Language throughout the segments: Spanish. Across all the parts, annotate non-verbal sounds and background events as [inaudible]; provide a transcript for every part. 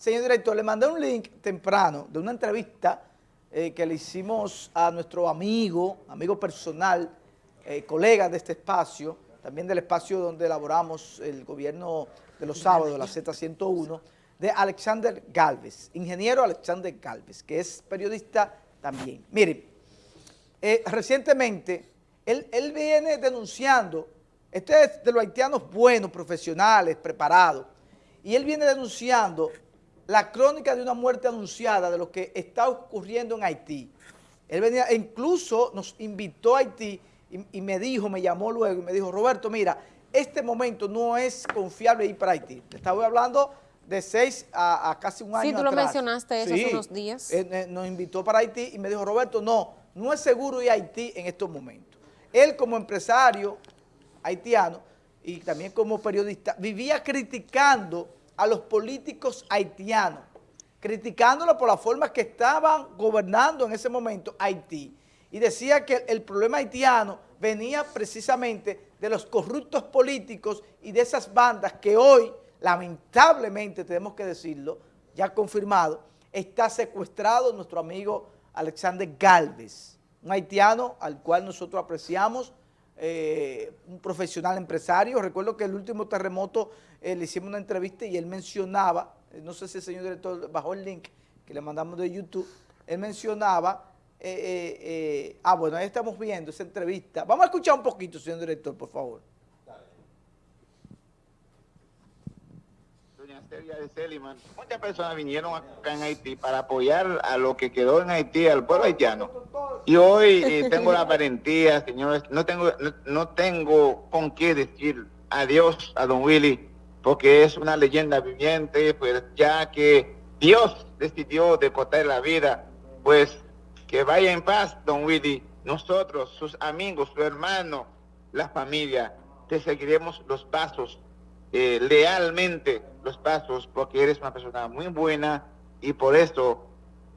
Señor director, le mandé un link temprano de una entrevista eh, que le hicimos a nuestro amigo, amigo personal, eh, colega de este espacio, también del espacio donde elaboramos el gobierno de los sábados, la Z101, de Alexander Galvez, ingeniero Alexander Galvez, que es periodista también. Miren, eh, recientemente él, él viene denunciando, este es de los haitianos buenos, profesionales, preparados, y él viene denunciando la crónica de una muerte anunciada de lo que está ocurriendo en Haití. Él venía, incluso nos invitó a Haití y, me dijo, me llamó luego y me dijo, Roberto, mira, este momento no es confiable ir para Haití. Estaba hablando de seis a, casi un año Sí, tú lo mencionaste eso hace unos días. Eh, eh, nos invitó para Haití y me dijo, Roberto, no, no es seguro ir a Haití en estos momentos. Él como empresario haitiano y también como periodista vivía criticando a los políticos haitianos, criticándolo por la forma que estaban gobernando en ese momento Haití. Y decía que el problema haitiano venía precisamente de los corruptos políticos y de esas bandas que hoy, lamentablemente, tenemos que decirlo, ya confirmado, está secuestrado nuestro amigo Alexander Galvez, un haitiano al cual nosotros apreciamos, eh, un profesional empresario. Recuerdo que el último terremoto eh, le hicimos una entrevista y él mencionaba, eh, no sé si el señor director bajó el link que le mandamos de YouTube, él mencionaba, ah bueno, ahí estamos viendo esa entrevista. Vamos a escuchar un poquito, señor director, por favor. De Seliman, muchas personas vinieron acá en Haití para apoyar a lo que quedó en Haití, al pueblo haitiano. Y hoy eh, [laughs] tengo la valentía, señores, no tengo, no, tengo con qué decir adiós a don Willy, porque es una leyenda viviente, pues ya que Dios decidió deportar la vida, pues que vaya en paz, don Willy. Nosotros, sus amigos, su hermano, la familia, te seguiremos los pasos eh, lealmente los pasos porque eres una persona muy buena y por eso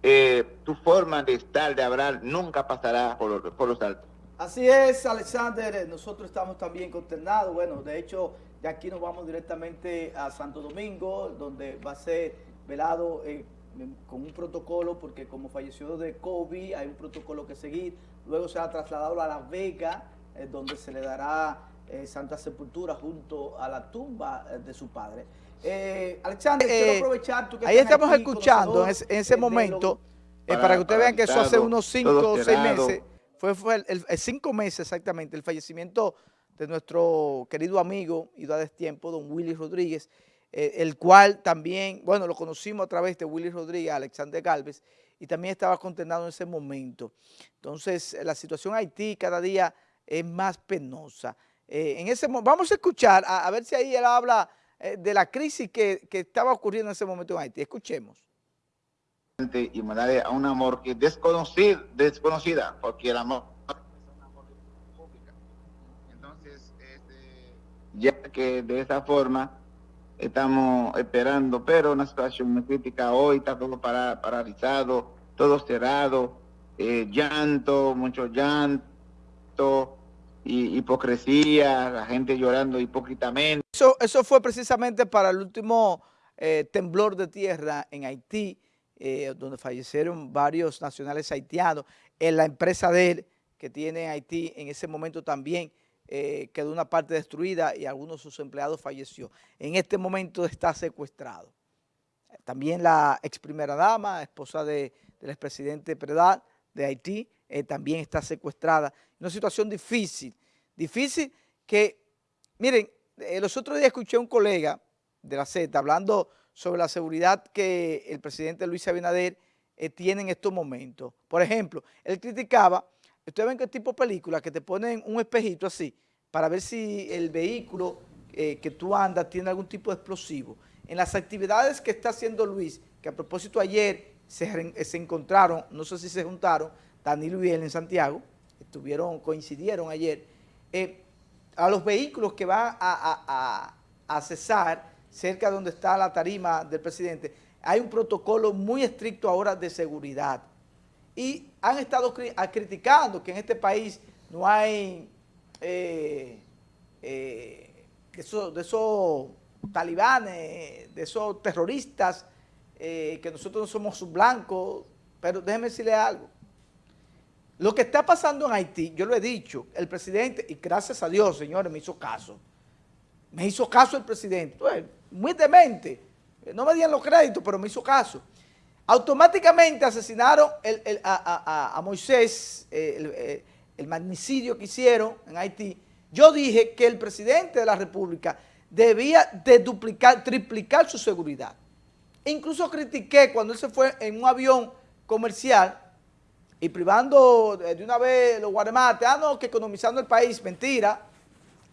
eh, tu forma de estar, de hablar, nunca pasará por, por los altos. Así es, Alexander, nosotros estamos también consternados. Bueno, de hecho, de aquí nos vamos directamente a Santo Domingo, donde va a ser velado eh, con un protocolo, porque como falleció de COVID, hay un protocolo que seguir. Luego se ha trasladado a Las Vegas, donde se le dará eh, Santa Sepultura junto a la tumba eh, de su padre. Eh, Alexander, quiero aprovechar tú que Ahí estamos escuchando en ese, momento, para, que ustedes vean que eso hace unos cinco o seis meses, fue, fue el, cinco meses exactamente, el fallecimiento de nuestro querido amigo y da tiempo, don Willy Rodríguez, el cual también, bueno, lo conocimos a través de Willy Rodríguez, Alexander Galvez, y también estaba condenado en ese momento. Entonces, la situación en Haití cada día es más penosa. Eh, en ese vamos a escuchar, a, ver si ahí él habla eh, de la crisis que, estaba ocurriendo en ese momento en Haití. Escuchemos. Y mandarle a un amor que es desconocida, desconocida, porque el amor. Entonces, este, ya que de esa forma estamos esperando, pero una situación muy crítica hoy, está todo paralizado, todo cerrado, eh, llanto, mucho llanto, hipocresía, la gente llorando hipócritamente. Eso, eso fue precisamente para el último eh, temblor de tierra en Haití, eh, donde fallecieron varios nacionales haitianos. En la empresa de él, que tiene Haití, en ese momento también eh, quedó una parte destruida y algunos de sus empleados falleció. En este momento está secuestrado. También la ex primera dama, esposa de, del expresidente Predal de Haití, eh, también está secuestrada. Una situación difícil, difícil que, miren, eh, los otros días escuché a un colega de la Z hablando sobre la seguridad que el presidente Luis Abinader eh, tiene en estos momentos. Por ejemplo, él criticaba, ustedes ven que tipo de película que te ponen un espejito así para ver si el vehículo que tú andas tiene algún tipo de explosivo. En las actividades que está haciendo Luis, que a propósito ayer se, encontraron, no sé si se juntaron, Danilo y él en Santiago, estuvieron, coincidieron ayer, eh, a los vehículos que van a, cesar cerca de donde está la tarima del presidente, hay un protocolo muy estricto ahora de seguridad. Y han estado criticando que en este país no hay eh, eh, de, esos, talibanes, de esos terroristas eh, que nosotros no somos blancos, pero déjeme decirle algo. Lo que está pasando en Haití, yo lo he dicho, el presidente, y gracias a Dios, señores, me hizo caso. Me hizo caso el presidente. muy demente. No me dieron los créditos, pero me hizo caso. Automáticamente asesinaron a, Moisés, eh, el, magnicidio que hicieron en Haití. Yo dije que el presidente de la República debía de duplicar, triplicar su seguridad. Incluso critiqué cuando él se fue en un avión comercial y privando de una vez los guaremates, ah, no, que economizando el país, mentira,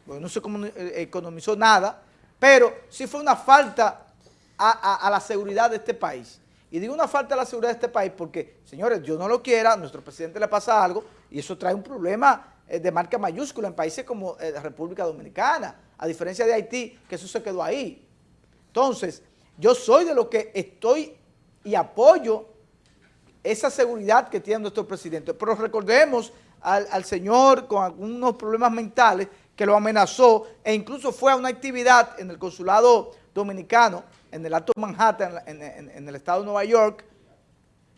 porque no se eh, economizó nada, pero sí fue una falta a, la seguridad de este país. Y digo una falta a la seguridad de este país porque, señores, yo no lo quiera, a nuestro presidente le pasa algo y eso trae un problema eh, de marca mayúscula en países como la eh, República Dominicana, a diferencia de Haití, que eso se quedó ahí. Entonces, yo soy de lo que estoy y apoyo esa seguridad que tiene nuestro presidente. Pero recordemos al, señor con algunos problemas mentales que lo amenazó e incluso fue a una actividad en el consulado dominicano, en el Alto Manhattan, en, el estado de Nueva York,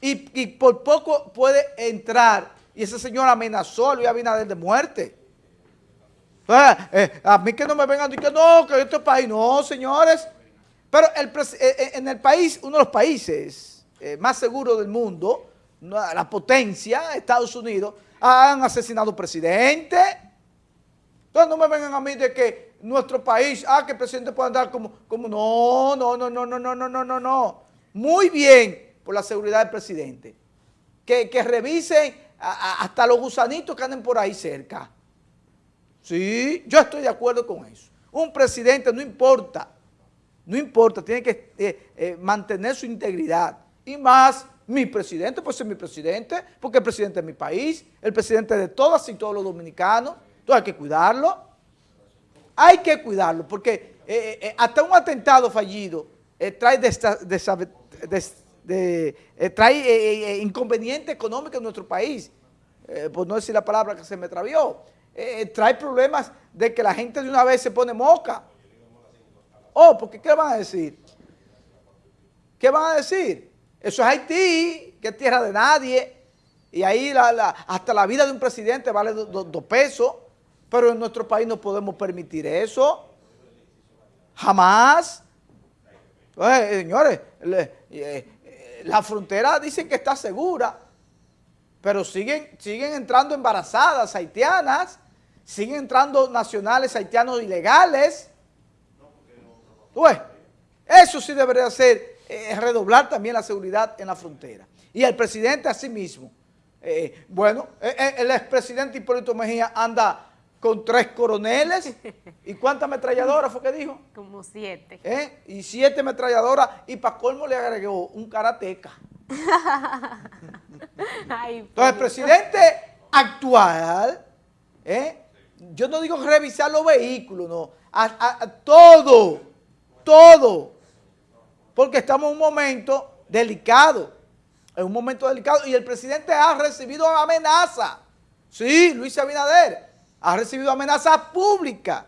y, por poco puede entrar, y ese señor amenazó a Luis Abinader de muerte. Eh, a mí que no me vengan que no, que este país, no, señores. Pero el, eh, eh, en el país, uno de los países eh, más seguro del mundo, la potencia, Estados Unidos, han asesinado presidente. Entonces no me vengan a mí de que nuestro país, ah, que el presidente puede andar como, como, no, no, no, no, no, no, no, no, no, no. Muy bien por la seguridad del presidente. Que, que revisen hasta los gusanitos que anden por ahí cerca. Sí, yo estoy de acuerdo con eso. Un presidente no importa, no importa, tiene que eh, eh, mantener su integridad. Y más mi presidente, pues es mi presidente, porque el presidente es mi país, el presidente de todas y todos los dominicanos, entonces hay que cuidarlo, hay que cuidarlo, porque eh, hasta un atentado fallido trae, trae inconveniente económico en nuestro país, por no decir la palabra que se me travió, trae problemas de que la gente de una vez se pone moca. Oh, porque ¿qué van a decir? ¿Qué van a decir? Eso es Haití, que es tierra de nadie. Y ahí hasta la vida de un presidente vale dos pesos. Pero en nuestro país no podemos permitir eso. Jamás. señores, eh, la frontera dicen que está segura, pero siguen, siguen entrando embarazadas haitianas, siguen entrando nacionales haitianos ilegales. Eso sí debería ser eh, redoblar también la seguridad en la frontera. Y el presidente asimismo, eh, bueno, eh, el expresidente Hipólito Mejía anda con tres coroneles. [laughs] ¿Y cuántas ametralladoras fue que dijo? Como siete. Y siete ametralladoras. Y para colmo le agregó un karateca. [laughs] Entonces el presidente actual, yo no digo revisar los vehículos, no, a todo, todo porque estamos en un momento delicado, en un momento delicado, y el presidente ha recibido amenaza. Sí, Luis Abinader ha recibido amenaza pública.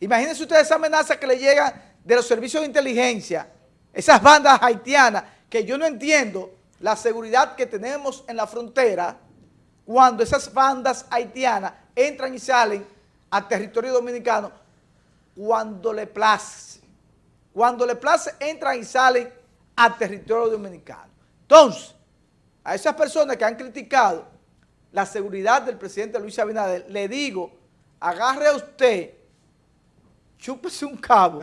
Imagínense ustedes esa amenaza que le llega de los servicios de inteligencia, esas bandas haitianas, que yo no entiendo la seguridad que tenemos en la frontera cuando esas bandas haitianas entran y salen al territorio dominicano cuando le place. Cuando le place, entran y salen al territorio dominicano. Entonces, a esas personas que han criticado la seguridad del presidente Luis Abinader, le digo, agarre a usted, chúpese un cabo.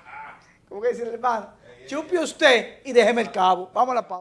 [laughs] ¿Cómo que dice el hermano? Chupe usted y déjeme el cabo. Vamos a la pausa.